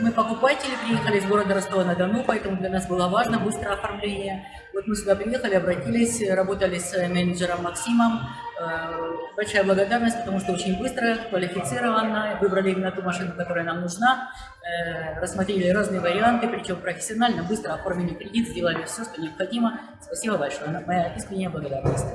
Мы покупатели, приехали из города Ростова-на-Дону, поэтому для нас было важно быстрое оформление. Вот мы сюда приехали, обратились, работали с э, менеджером Максимом. Э, большая благодарность, потому что очень быстро, квалифицированно, выбрали именно ту машину, которая нам нужна, э, рассмотрели разные варианты, причем профессионально, быстро оформили кредит, сделали все, что необходимо. Спасибо большое, моя искренняя благодарность.